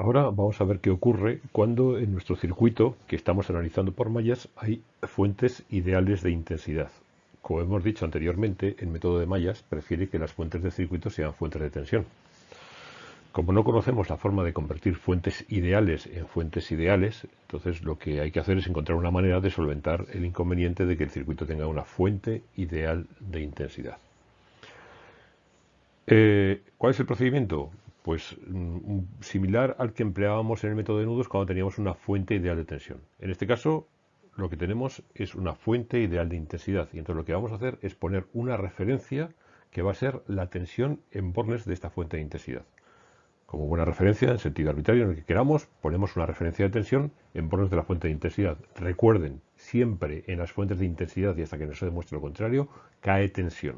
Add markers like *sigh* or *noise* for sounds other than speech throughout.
Ahora vamos a ver qué ocurre cuando en nuestro circuito que estamos analizando por mallas hay fuentes ideales de intensidad. Como hemos dicho anteriormente, el método de mallas prefiere que las fuentes de circuito sean fuentes de tensión. Como no conocemos la forma de convertir fuentes ideales en fuentes ideales, entonces lo que hay que hacer es encontrar una manera de solventar el inconveniente de que el circuito tenga una fuente ideal de intensidad. Eh, ¿Cuál es el procedimiento? Pues mm, similar al que empleábamos en el método de nudos cuando teníamos una fuente ideal de tensión. En este caso, lo que tenemos es una fuente ideal de intensidad y entonces lo que vamos a hacer es poner una referencia que va a ser la tensión en bornes de esta fuente de intensidad. Como buena referencia, en sentido arbitrario, en el que queramos, ponemos una referencia de tensión en bornes de la fuente de intensidad. Recuerden, siempre en las fuentes de intensidad y hasta que no se demuestre lo contrario, cae tensión.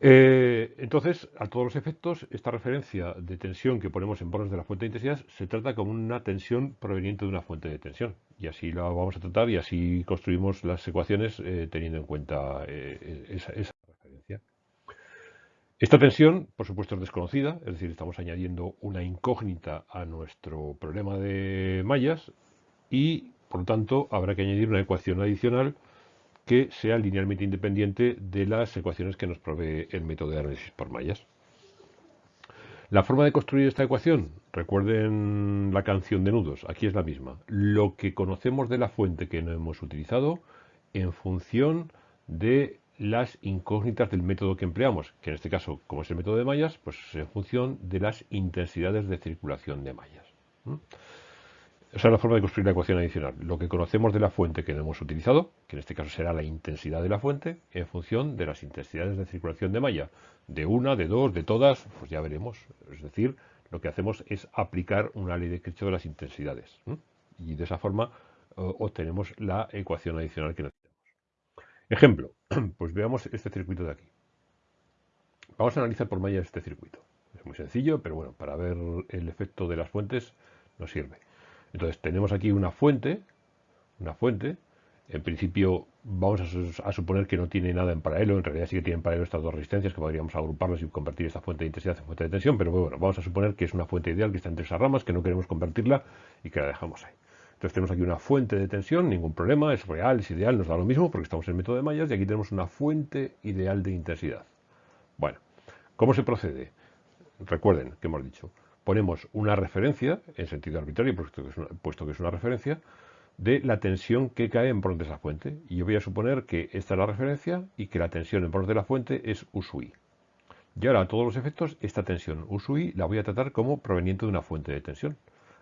Eh, entonces, a todos los efectos, esta referencia de tensión que ponemos en bornes de la fuente de intensidad se trata como una tensión proveniente de una fuente de tensión. Y así la vamos a tratar y así construimos las ecuaciones eh, teniendo en cuenta eh, esa, referencia. Esta tensión, por supuesto, es desconocida, es decir, estamos añadiendo una incógnita a nuestro problema de mallas y, por lo tanto, habrá que añadir una ecuación adicional que sea linealmente independiente de las ecuaciones que nos provee el método de análisis por mallas. La forma de construir esta ecuación, recuerden la canción de nudos, aquí es la misma. Lo que conocemos de la fuente que no hemos utilizado en función de las incógnitas del método que empleamos, que en este caso, como es el método de mallas, pues es en función de las intensidades de circulación de mallas. Es la forma de construir la ecuación adicional. Lo que conocemos de la fuente que hemos utilizado, que en este caso será la intensidad de la fuente, en función de las intensidades de circulación de malla. De una, de dos, de todas, pues ya veremos. Es decir, lo que hacemos es aplicar una ley de Kirchhoff de las intensidades. Y de esa forma obtenemos la ecuación adicional que necesitamos. Ejemplo, *clears throat* pues veamos este circuito de aquí. Vamos a analizar por malla este circuito. Es muy sencillo, pero bueno, para ver el efecto de las fuentes nos sirve. Entonces tenemos aquí una fuente, una fuente, en principio vamos a, suponer que no tiene nada en paralelo, en realidad sí que tienen en paralelo estas dos resistencias que podríamos agruparlas y convertir esta fuente de intensidad en fuente de tensión, pero bueno, vamos a suponer que es una fuente ideal que está entre esas ramas, que no queremos convertirla y que la dejamos ahí. Entonces tenemos aquí una fuente de tensión, ningún problema, es real, es ideal, nos da lo mismo porque estamos en el método de mallas y aquí tenemos una fuente ideal de intensidad. Bueno, ¿cómo se procede? Recuerden que hemos dicho, ponemos una referencia, en sentido arbitrario, puesto que es una, referencia, de la tensión que cae en bordes de la fuente. Y yo voy a suponer que esta es la referencia y que la tensión en bordes de la fuente es U sub I. Y ahora, todos los efectos, esta tensión U sub I la voy a tratar como proveniente de una fuente de tensión.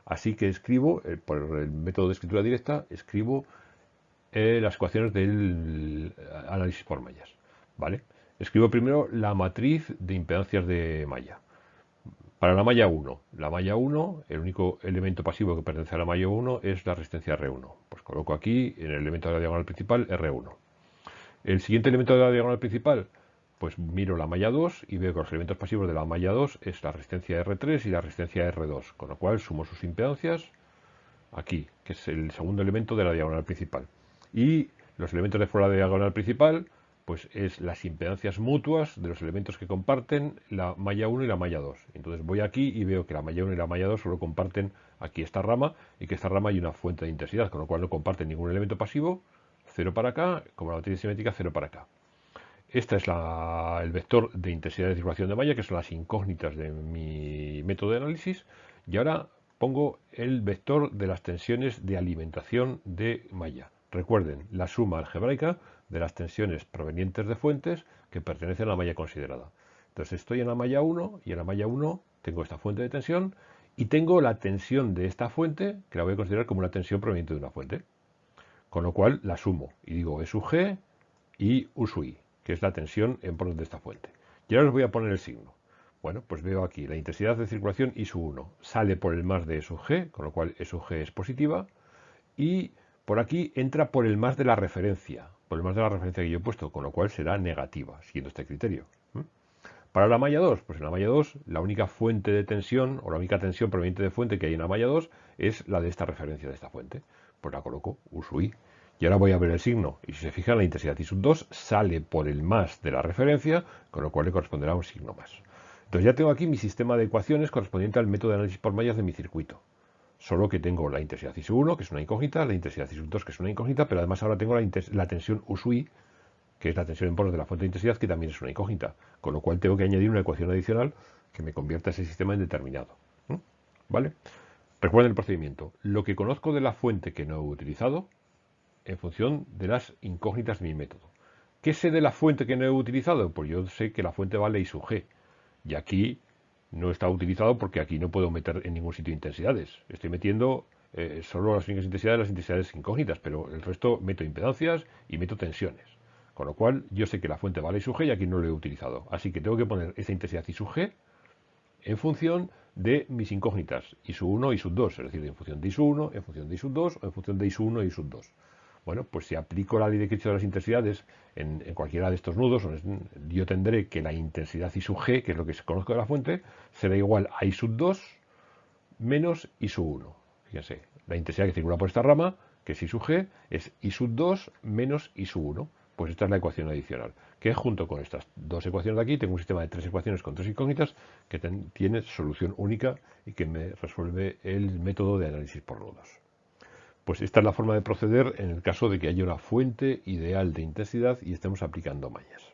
Así que escribo, eh, por el método de escritura directa, escribo eh, las ecuaciones del análisis por mallas. ¿vale? Escribo primero la matriz de impedancias de malla. Para la malla 1, la malla 1, el único elemento pasivo que pertenece a la malla 1 es la resistencia R1. Pues coloco aquí en el elemento de la diagonal principal R1. El siguiente elemento de la diagonal principal, pues miro la malla 2 y veo que los elementos pasivos de la malla 2 es la resistencia R3 y la resistencia R2, con lo cual sumo sus impedancias aquí, que es el segundo elemento de la diagonal principal. Y los elementos de fuera de la diagonal principal, pues es las impedancias mutuas de los elementos que comparten la malla 1 y la malla 2. Entonces voy aquí y veo que la malla 1 y la malla 2 solo comparten aquí esta rama y que esta rama hay una fuente de intensidad, con lo cual no comparten ningún elemento pasivo, 0 para acá, como la matriz simétrica, 0 para acá. Este es el vector de intensidad de circulación de malla, que son las incógnitas de mi método de análisis. Y ahora pongo el vector de las tensiones de alimentación de malla. Recuerden, la suma algebraica de las tensiones provenientes de fuentes que pertenecen a la malla considerada. Entonces estoy en la malla 1 y en la malla 1 tengo esta fuente de tensión y tengo la tensión de esta fuente que la voy a considerar como una tensión proveniente de una fuente. Con lo cual la sumo y digo E sub G y U sub I, que es la tensión en bordes de esta fuente. Y ahora os voy a poner el signo. Bueno, pues veo aquí la intensidad de circulación I sub 1 sale por el más de E sub G, con lo cual E sub G es positiva y por aquí entra por el más de la referencia, por el más de la referencia que yo he puesto, con lo cual será negativa, siguiendo este criterio. Para la malla 2, pues en la malla 2 la única fuente de tensión o la única tensión proveniente de fuente que hay en la malla 2 es la de esta referencia de esta fuente. Pues la coloco U sub I. Y ahora voy a ver el signo. Y si se fijan, la intensidad I sub 2 sale por el más de la referencia, con lo cual le corresponderá un signo más. Entonces ya tengo aquí mi sistema de ecuaciones correspondiente al método de análisis por mallas de mi circuito. Solo que tengo la intensidad I sub 1, que es una incógnita, la intensidad I sub 2, que es una incógnita, pero además ahora tengo la, tensión U sub I, que es la tensión en poros de la fuente de intensidad, que también es una incógnita. Con lo cual tengo que añadir una ecuación adicional que me convierta ese sistema en determinado. ¿Vale? Recuerden el procedimiento. Lo que conozco de la fuente que no he utilizado en función de las incógnitas de mi método. ¿Qué sé de la fuente que no he utilizado? Pues yo sé que la fuente vale I sub G. Y aquí no está utilizado porque aquí no puedo meter en ningún sitio intensidades. Estoy metiendo eh, solo las únicas intensidades, las intensidades incógnitas, pero el resto meto impedancias y meto tensiones. Con lo cual yo sé que la fuente vale I sub G y aquí no lo he utilizado. Así que tengo que poner esa intensidad I sub G en función de mis incógnitas, I sub 1 y sub 2, es decir, en función de I sub 1, en función de I sub 2 o en función de I sub 1 y sub 2. Bueno, pues si aplico la ley de Kirchhoff de las intensidades en, cualquiera de estos nudos, yo tendré que la intensidad I sub g, que es lo que se conozco de la fuente, será igual a I sub 2 menos I sub 1. Fíjense, la intensidad que circula por esta rama, que es I sub g, es I sub 2 menos I sub 1. Pues esta es la ecuación adicional, que junto con estas dos ecuaciones de aquí, tengo un sistema de tres ecuaciones con tres incógnitas que tiene solución única y que me resuelve el método de análisis por nodos. Pues esta es la forma de proceder en el caso de que haya una fuente ideal de intensidad y estemos aplicando mallas.